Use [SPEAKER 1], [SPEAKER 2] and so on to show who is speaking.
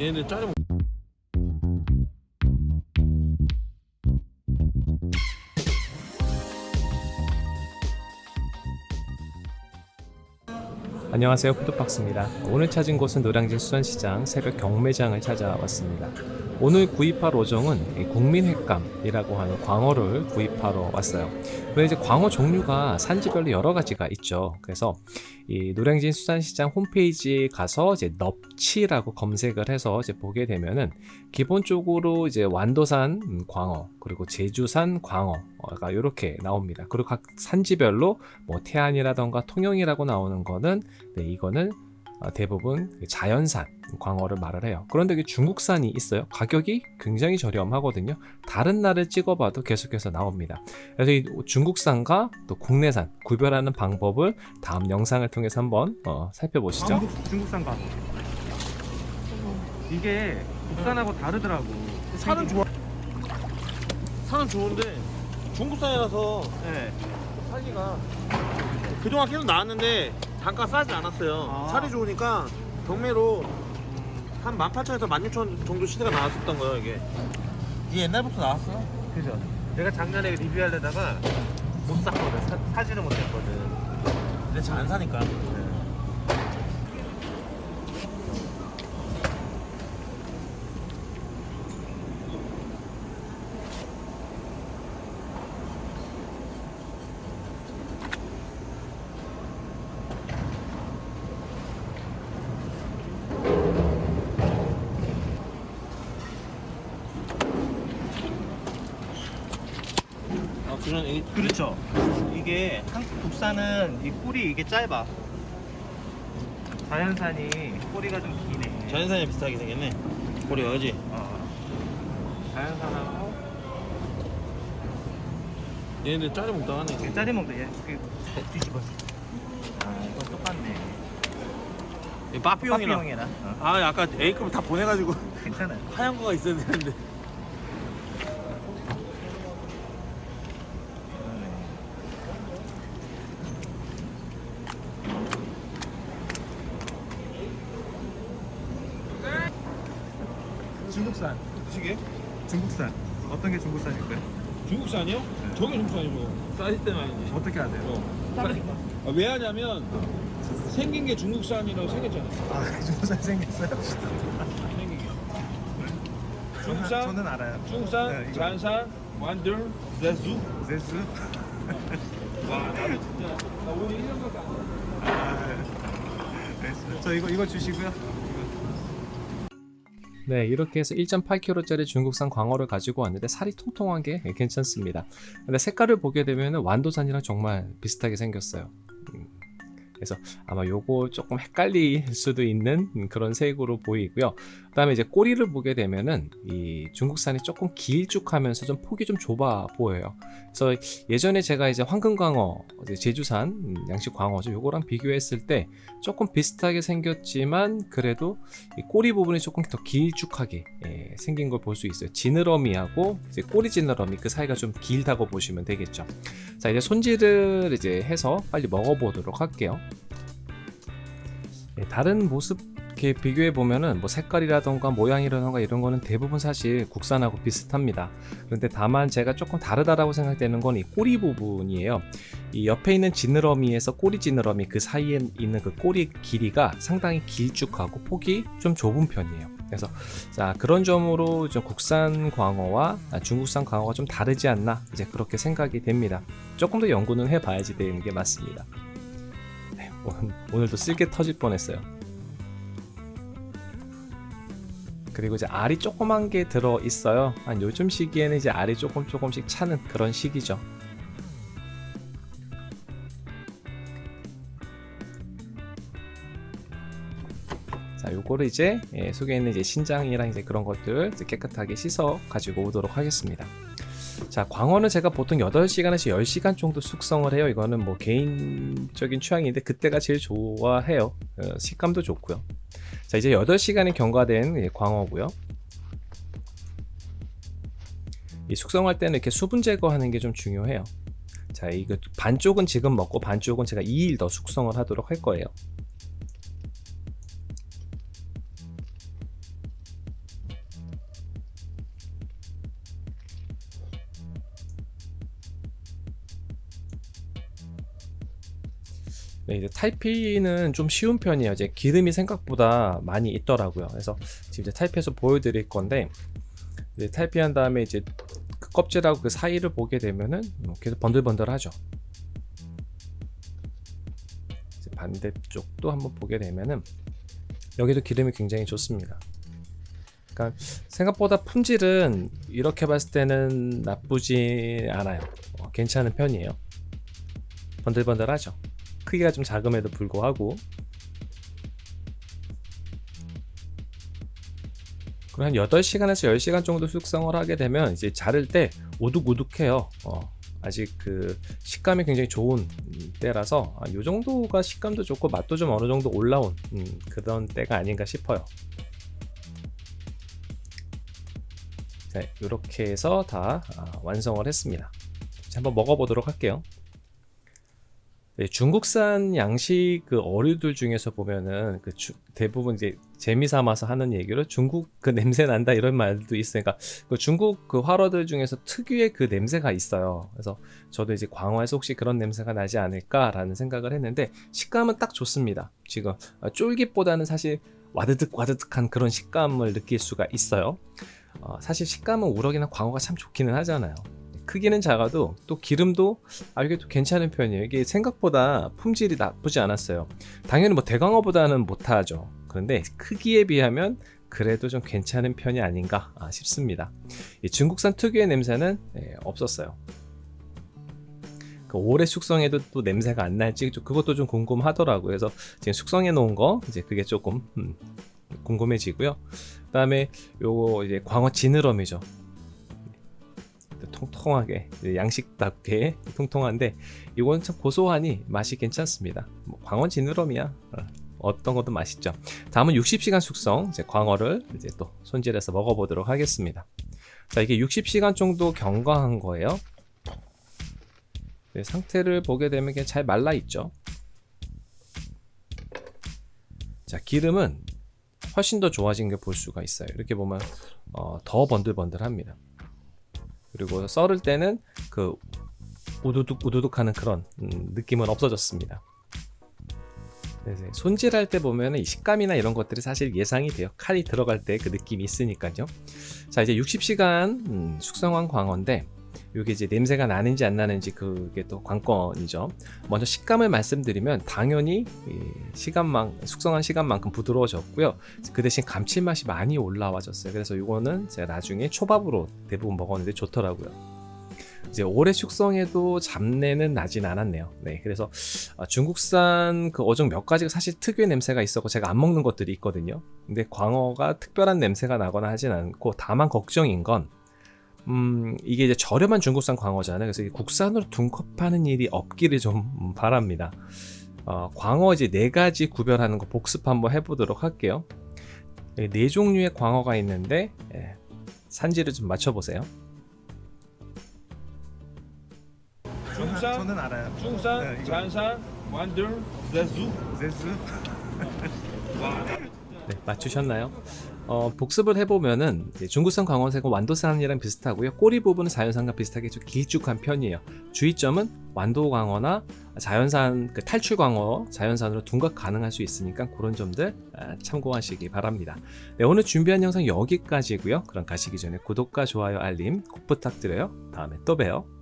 [SPEAKER 1] 얘네 짜리 먹...
[SPEAKER 2] 안녕하세요. 푸드박스입니다. 오늘 찾은 곳은 노량진 수산시장 새벽 경매장을 찾아왔습니다 오늘 구입할 어종은 이 국민횟감이라고 하는 광어를 구입하러 왔어요. 그런데 이제 광어 종류가 산지별로 여러 가지가 있죠. 그래서 이 노량진 수산시장 홈페이지에 가서 이제 넙치라고 검색을 해서 이제 보게 되면은 기본적으로 이제 완도산 음, 광어 그리고 제주산 광어가 이렇게 나옵니다. 그리고 각 산지별로 뭐 태안이라던가 통영이라고 나오는 거는 네, 이거는 어, 대부분 자연산 광어를 말을 해요. 그런데 이게 중국산이 있어요. 가격이 굉장히 저렴하거든요. 다른 날을 찍어봐도 계속해서 나옵니다. 그래서 이 중국산과 또 국내산 구별하는 방법을 다음 영상을 통해서 한번 어, 살펴보시죠.
[SPEAKER 3] 한국 중국산 광어 이게 국산하고 다르더라고
[SPEAKER 1] 살은 좋아 살은 좋은데 중국산이라서
[SPEAKER 3] 네.
[SPEAKER 1] 살기가 그동안 계속 나왔는데 단가 싸지 않았어요.
[SPEAKER 3] 아.
[SPEAKER 1] 살이 좋으니까 경매로 한 18,000에서 16,000 정도 시세가 나왔었던 거예요 이게. 이게 옛날부터 나왔어?
[SPEAKER 3] 그죠. 내가 작년에 리뷰하려다가 못 샀거든. 사, 사지를 못했거든.
[SPEAKER 1] 근데 잘 안 사니까 아, 그런 이
[SPEAKER 3] 그렇죠. 이게 한국 국산은 이 꼬리 이게 짧아. 자연산이 꼬리가 좀 기네.
[SPEAKER 1] 자연산이 비슷하게 생겼네. 꼬리가 그지?
[SPEAKER 3] 어. 자연산하고
[SPEAKER 1] 얘네 짜리 먹다 하네.
[SPEAKER 3] 이게 짜리 먹다. 얘 그, 뒤집었어 아 이건 똑같네.
[SPEAKER 1] 이 빠삐용이랑
[SPEAKER 3] 빠삐용이랑 어.
[SPEAKER 1] 아 아까 A급 다 보내가지고
[SPEAKER 3] 괜찮아요.
[SPEAKER 1] 하얀 거가 있어야 되는데
[SPEAKER 3] 중국산
[SPEAKER 1] 시계?
[SPEAKER 3] 중국산 어떤 게 중국산일까요?
[SPEAKER 1] 중국산이요? 저게 중국산이고 싸질 때는 아니지
[SPEAKER 3] 어떻게 해야 돼요?
[SPEAKER 1] 어. 아, 왜 하냐면 생긴 게 중국산이라고 생겼잖아
[SPEAKER 3] 아 중국산 생겼어요?
[SPEAKER 1] 생긴 게 중국산?
[SPEAKER 3] 저는 알아요
[SPEAKER 1] 중국산,
[SPEAKER 3] 네.
[SPEAKER 1] 자연산, 완들, 제수
[SPEAKER 3] 제수
[SPEAKER 1] 와 나도 진짜 나 오늘 1년밖에 안 돼.
[SPEAKER 3] 아, 알겠어요. 저 이거 이거 주시고요.
[SPEAKER 2] 네, 이렇게 해서 1.8kg짜리 중국산 광어를 가지고 왔는데 살이 통통한 게 괜찮습니다. 근데 색깔을 보게 되면 완도산이랑 정말 비슷하게 생겼어요. 음, 그래서 아마 요거 조금 헷갈릴 수도 있는 그런 색으로 보이고요. 그 다음에 이제 꼬리를 보게 되면은 이 중국산이 조금 길쭉하면서 좀 폭이 좀 좁아 보여요. 그래서 예전에 제가 이제 황금광어, 제주산 음, 양식 광어죠. 요거랑 비교했을 때 조금 비슷하게 생겼지만 그래도 이 꼬리 부분이 조금 더 길쭉하게 예, 생긴 걸 볼 수 있어요. 지느러미하고 이제 꼬리 지느러미 그 사이가 좀 길다고 보시면 되겠죠. 자 이제 손질을 이제 해서 빨리 먹어보도록 할게요. 예, 다른 모습 이렇게 비교해 보면은 뭐 색깔이라던가 모양이라던가 이런 거는 대부분 사실 국산하고 비슷합니다. 그런데 다만 제가 조금 다르다라고 생각되는 건 이 꼬리 부분이에요. 이 옆에 있는 지느러미에서 꼬리 지느러미 그 사이에 있는 그 꼬리 길이가 상당히 길쭉하고 폭이 좀 좁은 편이에요. 그래서 자 그런 점으로 좀 국산 광어와 중국산 광어가 좀 다르지 않나 이제 그렇게 생각이 됩니다. 조금 더 연구는 해봐야지 되는 게 맞습니다. 네, 오늘, 오늘도 쓸게 터질 뻔했어요. 그리고 이제 알이 조그만 게 들어 있어요. 한 요즘 시기에는 이제 알이 조금 조금씩 차는 그런 시기죠. 자, 요거를 이제 예, 속에 있는 이제 신장이랑 이제 그런 것들 이제 깨끗하게 씻어 가지고 오도록 하겠습니다. 자, 광어는 제가 보통 8시간에서 10시간 정도 숙성을 해요. 이거는 뭐 개인적인 취향인데 그때가 제일 좋아해요. 어, 식감도 좋고요. 자, 이제 8시간이 경과된 예, 광어고요. 이 숙성할 때는 이렇게 수분 제거하는 게 좀 중요해요. 자, 이거 반쪽은 지금 먹고 반쪽은 제가 2일 더 숙성을 하도록 할 거예요. 네, 이제 타이피는 좀 쉬운 편이에요. 이제 기름이 생각보다 많이 있더라고요. 그래서 지금 이제 타이피해서 보여드릴 건데 이제 타이피한 다음에 이제 그 껍질하고 그 사이를 보게 되면은 뭐 계속 번들번들하죠. 반대쪽도 한번 보게 되면은 여기도 기름이 굉장히 좋습니다. 그러니까 생각보다 품질은 이렇게 봤을 때는 나쁘지 않아요. 어, 괜찮은 편이에요. 번들번들하죠. 크기가 좀 작음에도 불구하고 그리고 한 8시간에서 10시간 정도 숙성을 하게 되면 이제 자를 때 우둑우둑해요. 어, 아직 그 식감이 굉장히 좋은 음, 때라서 아, 이 정도가 식감도 좋고 맛도 좀 어느 정도 올라온 음, 그런 때가 아닌가 싶어요. 자, 이렇게 해서 다 아, 완성을 했습니다. 자, 한번 먹어보도록 할게요. 네, 중국산 양식 그 어류들 중에서 보면은 그 주- 대부분 이제 재미 삼아서 하는 얘기로 중국 그 냄새 난다 이런 말도 있으니까 그 중국 그 활어들 중에서 특유의 그 냄새가 있어요. 그래서 저도 이제 광어에서 혹시 그런 냄새가 나지 않을까라는 생각을 했는데 식감은 딱 좋습니다. 지금 어, 쫄깃보다는 사실 와드득 와드득한 그런 식감을 느낄 수가 있어요. 어, 사실 식감은 우럭이나 광어가 참 좋기는 하잖아요. 크기는 작아도 또 기름도 아 이게 또 괜찮은 편이에요. 이게 생각보다 품질이 나쁘지 않았어요. 당연히 뭐 대광어보다는 못하죠. 그런데 크기에 비하면 그래도 좀 괜찮은 편이 아닌가 아, 싶습니다. 이 중국산 특유의 냄새는 예, 없었어요. 그 오래 숙성해도 또 냄새가 안 날지 좀 그것도 좀 궁금하더라고요. 그래서 지금 숙성해 놓은 거 이제 그게 조금 음, 궁금해지고요. 그 다음에 요거 이제 광어 지느러미죠. 통통하게 양식답게 통통한데 이건 참 고소하니 맛이 괜찮습니다. 뭐 광어 지느러미야. 어, 어떤 것도 맛있죠. 다음은 60시간 숙성 이제 광어를 이제 또 손질해서 먹어보도록 하겠습니다. 자 이게 60시간 정도 경과한 거예요. 네, 상태를 보게 되면 그냥 잘 말라 있죠. 자 기름은 훨씬 더 좋아진 게 볼 수가 있어요. 이렇게 보면 어, 더 번들번들합니다. 그리고 썰을 때는 그 우두둑 우두둑 하는 그런 음, 느낌은 없어졌습니다. 네, 네. 손질할 때 보면 이 식감이나 이런 것들이 사실 예상이 돼요. 칼이 들어갈 때 그 느낌이 있으니까요. 자 이제 60시간 음, 숙성한 광어인데 이게 이제 냄새가 나는지 안 나는지 그게 또 관건이죠. 먼저 식감을 말씀드리면 당연히 이 시간만 숙성한 시간만큼 부드러워졌고요. 그 대신 감칠맛이 많이 올라와졌어요. 그래서 이거는 제가 나중에 초밥으로 대부분 먹었는데 좋더라고요. 이제 오래 숙성해도 잡내는 나진 않았네요. 네, 그래서 아, 중국산 그 어종 몇 가지가 사실 특유의 냄새가 있었고 제가 안 먹는 것들이 있거든요. 근데 광어가 특별한 냄새가 나거나 하진 않고 다만 걱정인 건 음, 이게 이제 저렴한 중국산 광어잖아요. 그래서 국산으로 둔컵하는 일이 없기를 좀 음, 바랍니다. 어, 광어 이제 네 가지 구별하는 거 복습 한번 해보도록 할게요. 네, 네 종류의 광어가 있는데 예, 산지를 좀 맞춰보세요.
[SPEAKER 3] 중산,
[SPEAKER 1] 저는 알아요.
[SPEAKER 3] 중산,
[SPEAKER 1] 네.
[SPEAKER 3] 잔산, 완들, 제수.
[SPEAKER 1] 제수.
[SPEAKER 2] 네, 맞추셨나요? 어, 복습을 해보면은 중국산 광어색은 완도산이랑 비슷하고요. 꼬리 부분은 자연산과 비슷하게 좀 길쭉한 편이에요. 주의점은 완도 광어나 자연산 그 탈출 광어 자연산으로 둔갑 가능할 수 있으니까 그런 점들 아, 참고하시기 바랍니다. 네, 오늘 준비한 영상 여기까지고요. 그럼 가시기 전에 구독과 좋아요 알림 꼭 부탁드려요. 다음에 또 봬요.